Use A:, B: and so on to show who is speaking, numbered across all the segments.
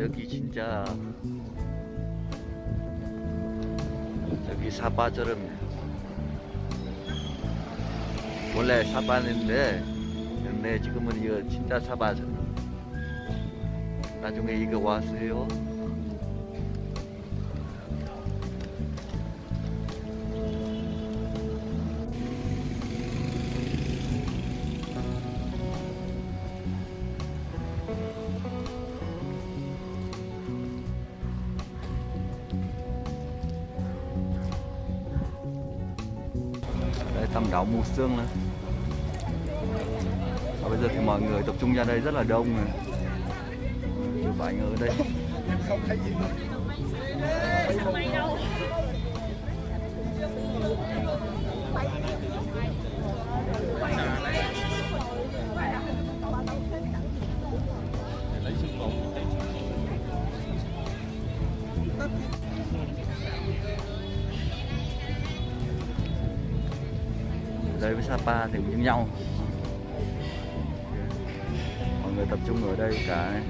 A: 여기 진짜 여기 사바처럼 원래 사바인데 근데 지금은 이거 진짜 사바처럼 나중에 이거 왔어요 tầm đảo mù sương nữa. Và bây giờ thì mọi người tập trung ra đây rất là đông này. Chụp ảnh ở đây. Đây với Sapa thì cũng như nhau. Mọi người tập trung ở đây cả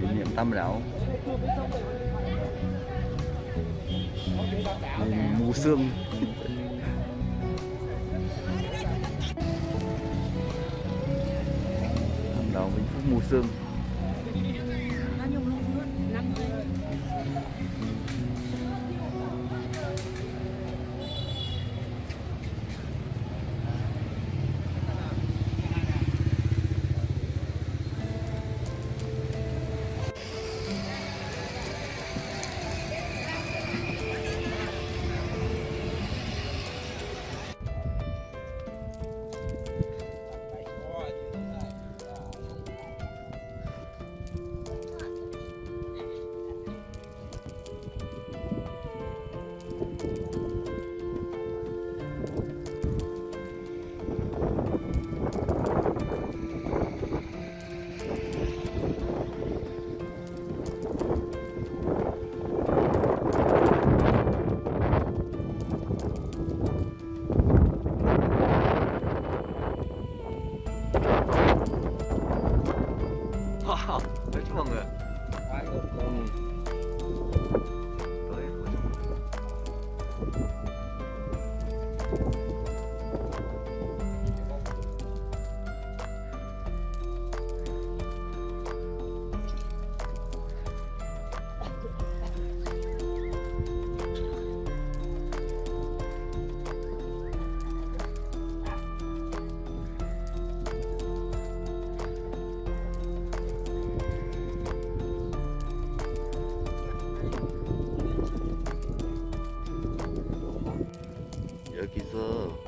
A: kỷ niệm tam đảo mù sương. Tam đảo vĩnh phúc mù sương. 哇，真是猛啊！个，嗯，对， 여기서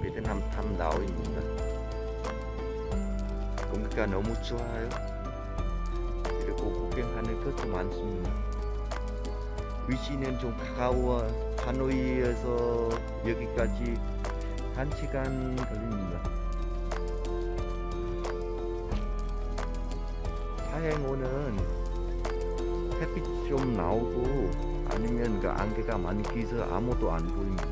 A: 베트남 탐다오입니다. 공기가 너무 좋아요. 그리고 구경하는 것도 많습니다. 위치는 좀 가까워 하노이에서 여기까지 한 시간 걸립니다. 사행오는 햇빛 좀 나오고 아니면 그 안개가 많이 끼서 아무도 안 보입니다.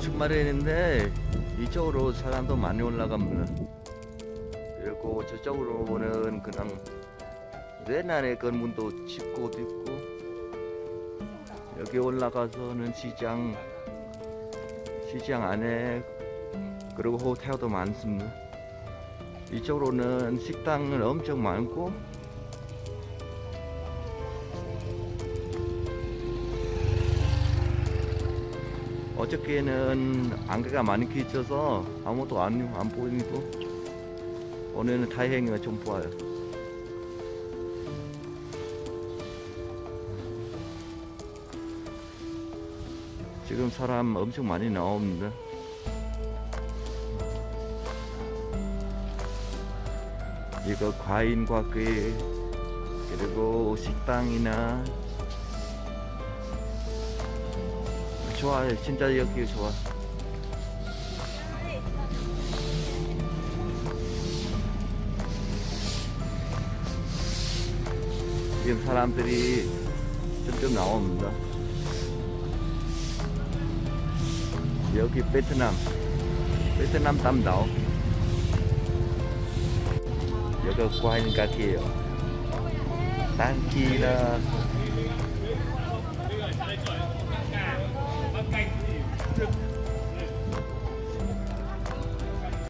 A: 주말인데 이쪽으로 사람도 많이 올라갑니다. 그리고 저쪽으로는 그냥 외난의 건물도 짓고도 있고 여기 올라가서는 시장 시장 안에 그리고 호텔도 많습니다. 이쪽으로는 식당은 엄청 많고 어저께는 안개가 많이 끼쳐서 아무도 안, 안 보이고 오늘은 다행히 좀 보여요. 지금 사람 엄청 많이 나옵니다. 이거 과인 과일 그리고 식당이나 좋아요 진짜 여기 좋아. 지금 사람들이 점점 나옵니다. 여기 베트남 베트남 담다오. 여기 과일 같아요. 땅키라